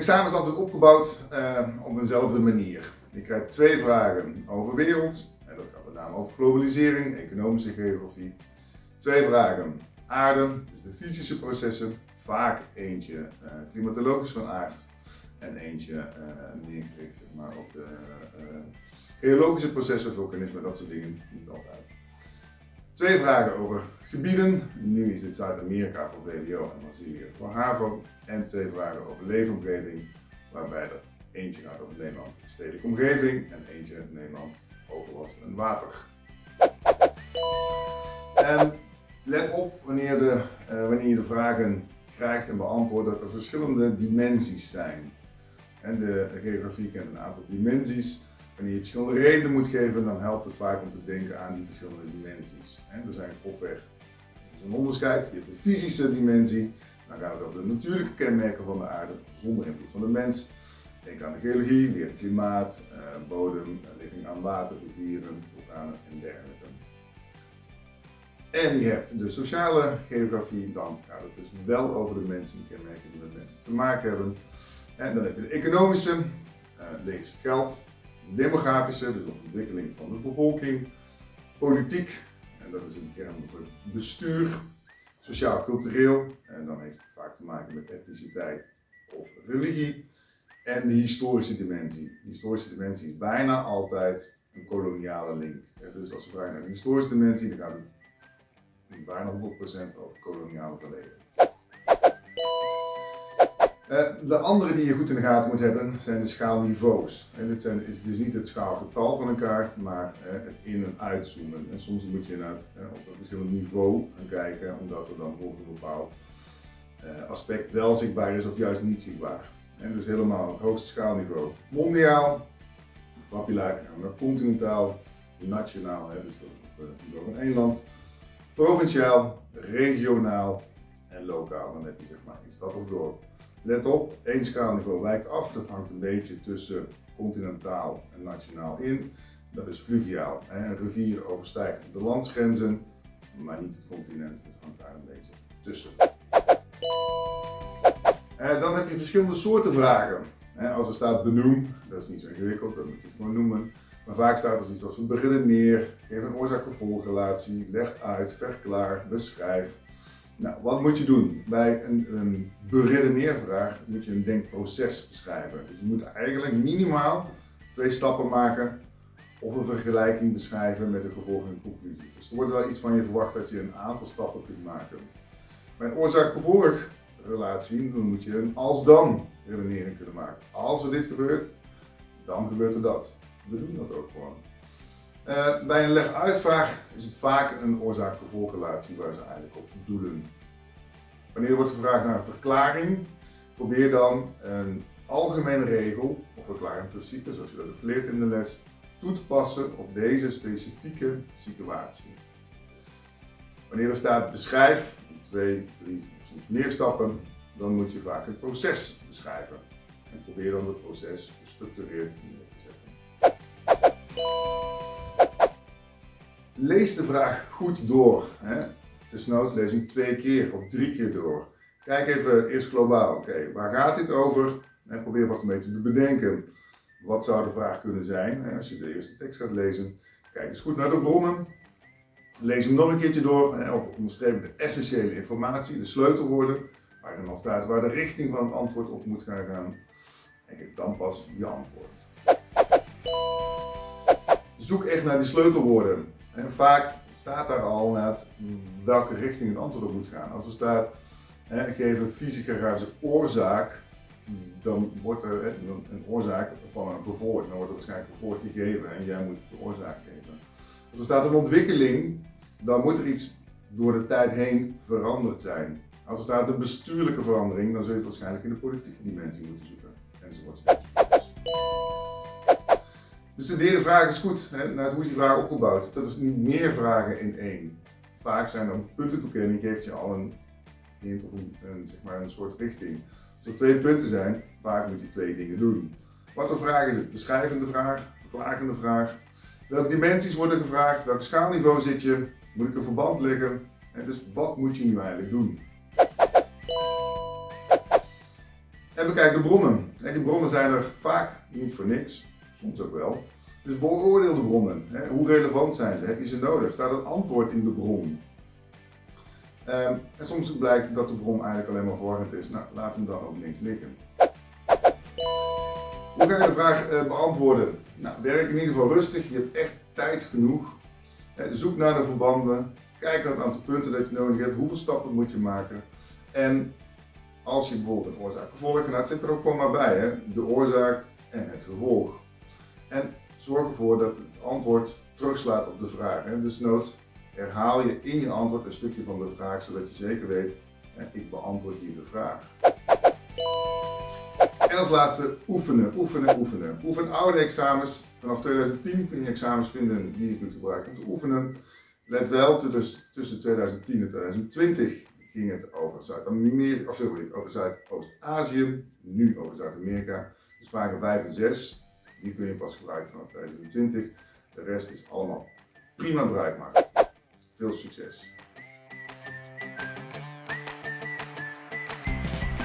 examen is altijd opgebouwd uh, op eenzelfde manier. Je krijgt twee vragen over wereld, en dat gaat met name over globalisering, economische geografie. Twee vragen aarde, dus de fysische processen, vaak eentje uh, klimatologisch van aard en eentje neergericht zeg maar, op de geologische processen, vulkanisme, dat soort dingen, niet altijd. Twee vragen over gebieden. Nu is dit Zuid-Amerika voor VWO en Brazilië voor HAVO. En twee vragen over leefomgeving, waarbij er eentje gaat over Nederland stedelijke omgeving en eentje uit Nederland overlast en water. En let op wanneer, de, uh, wanneer je de vragen krijgt en beantwoordt dat er verschillende dimensies zijn. En de geografie kent een aantal dimensies. Wanneer je verschillende redenen moet geven, dan helpt het vaak om te denken aan die verschillende dimensies. En er zijn grofweg een onderscheid. Je hebt de fysische dimensie, dan gaat het over de natuurlijke kenmerken van de aarde zonder invloed van de mens. Denk aan de geologie, weer klimaat, eh, bodem, ligging aan water, rivieren, vulkanen en dergelijke. En je hebt de sociale geografie, dan gaat het dus wel over de mensen, die kenmerken die met mensen te maken hebben. En dan heb je de economische, uh, lees geld, demografische, dus de ontwikkeling van de bevolking, politiek, en dat is een term voor bestuur, sociaal-cultureel, en dan heeft het vaak te maken met etniciteit of religie, en de historische dimensie. De historische dimensie is bijna altijd een koloniale link. Dus als we vragen naar de historische dimensie, dan gaat het bijna 100% over koloniale verleden. Eh, de andere die je goed in de gaten moet hebben zijn de schaalniveaus. En dit zijn, is dus niet het schaalgetal van een kaart, maar eh, het in- en uitzoomen. En soms moet je inderdaad eh, op een verschillend niveau gaan kijken, omdat er dan bijvoorbeeld een bepaald aspect wel zichtbaar is of juist niet zichtbaar. En dus helemaal het hoogste schaalniveau. Mondiaal, trap je naar continentaal, nationaal, dus van één land. Provinciaal, regionaal en lokaal. Dan heb je zeg maar in stad of dorp. Let op, één schaalniveau wijkt af. Dat hangt een beetje tussen continentaal en nationaal in. Dat is fluviaal. Een rivier overstijgt de landsgrenzen, maar niet het continent. Het hangt daar een beetje tussen. Eh, dan heb je verschillende soorten vragen. Als er staat benoem, dat is niet zo ingewikkeld, dat moet je het gewoon noemen. Maar vaak staat er iets als beredeneer, geef een oorzaak-gevolgrelatie, leg uit, verklaar, beschrijf. Nou, wat moet je doen? Bij een, een beredeneervraag moet je een denkproces beschrijven. Dus je moet eigenlijk minimaal twee stappen maken of een vergelijking beschrijven met de gevolgen en conclusie. Dus er wordt wel iets van je verwacht dat je een aantal stappen kunt maken. Bij een oorzaak-gevolg relatie, moet je een als-dan redenering kunnen maken. Als er dit gebeurt, dan gebeurt er dat. We doen dat ook gewoon. Uh, bij een leg-uitvraag is het vaak een oorzaak-gevolgrelatie waar ze eigenlijk op doelen. Wanneer er wordt gevraagd naar een verklaring, probeer dan een algemene regel of verklarend principe, zoals je dat hebt geleerd in de les, toe te passen op deze specifieke situatie. Wanneer er staat beschrijf, twee, drie of soms meer stappen, dan moet je vaak het proces beschrijven. En probeer dan het proces gestructureerd neer te zetten. Lees de vraag goed door. Hè? Desnoods lees ik twee keer of drie keer door. Kijk even eerst globaal. Oké, waar gaat dit over? Probeer vast een beetje te bedenken. Wat zou de vraag kunnen zijn als je de eerste tekst gaat lezen? Kijk eens goed naar de bronnen. Lees hem nog een keertje door of onderstreep de essentiële informatie, de sleutelwoorden, waarin dan staat waar de richting van het antwoord op moet gaan gaan. En geef dan pas je antwoord. Zoek echt naar die sleutelwoorden. En vaak staat daar al net welke richting het antwoord op moet gaan. Als er staat, hè, geef een fysica oorzaak, dan wordt er een oorzaak van een bevoort. Dan wordt er waarschijnlijk een bevoort gegeven en jij moet de oorzaak geven. Als er staat een ontwikkeling, dan moet er iets door de tijd heen veranderd zijn. Als er staat een bestuurlijke verandering, dan zul je het waarschijnlijk in de politieke dimensie moeten zoeken. Enzovoort. Dus de derde vraag is goed. Hè? Nou, hoe is die vraag opgebouwd? Dat is niet meer vragen in één. Vaak zijn dan puntentoekenning, geeft je al een hint of een, zeg maar een soort richting. Als er twee punten zijn, vaak moet je twee dingen doen. Wat voor vraag is het? Beschrijvende vraag, verklagende vraag. Welke dimensies worden gevraagd? Welk schaalniveau zit je? Moet ik een verband leggen? En dus wat moet je nu eigenlijk doen? En bekijk de bronnen. En die bronnen zijn er vaak niet voor niks, soms ook wel. Dus beoordeel de bronnen. Hoe relevant zijn ze? Heb je ze nodig? Staat het antwoord in de bron? Ehm, en soms blijkt dat de bron eigenlijk alleen maar verwarrend is. Nou, laat hem dan ook links liggen. Hoe ga je de vraag eh, beantwoorden? Nou, werk in ieder geval rustig. Je hebt echt tijd genoeg. zoek naar de verbanden. Kijk naar het aantal punten dat je nodig hebt. Hoeveel stappen moet je maken? En als je bijvoorbeeld een oorzaak gevolg gaat, zit er ook gewoon maar bij. Hè? De oorzaak en het gevolg. En zorg ervoor dat het antwoord terugslaat op de vraag. Hè? Dus nood herhaal je in je antwoord een stukje van de vraag, zodat je zeker weet, ik beantwoord hier de vraag. En als laatste oefenen, oefenen, oefenen. Oefen oude examens. Vanaf 2010 kun je examens vinden die je kunt gebruiken om te oefenen. Let wel, dus tussen 2010 en 2020 ging het over Zuid-Amerika, of sorry, over Zuidoost-Azië, nu over Zuid-Amerika. Dus vragen 5 en 6, die kun je pas gebruiken vanaf 2020. De rest is allemaal prima bruikbaar. Veel succes!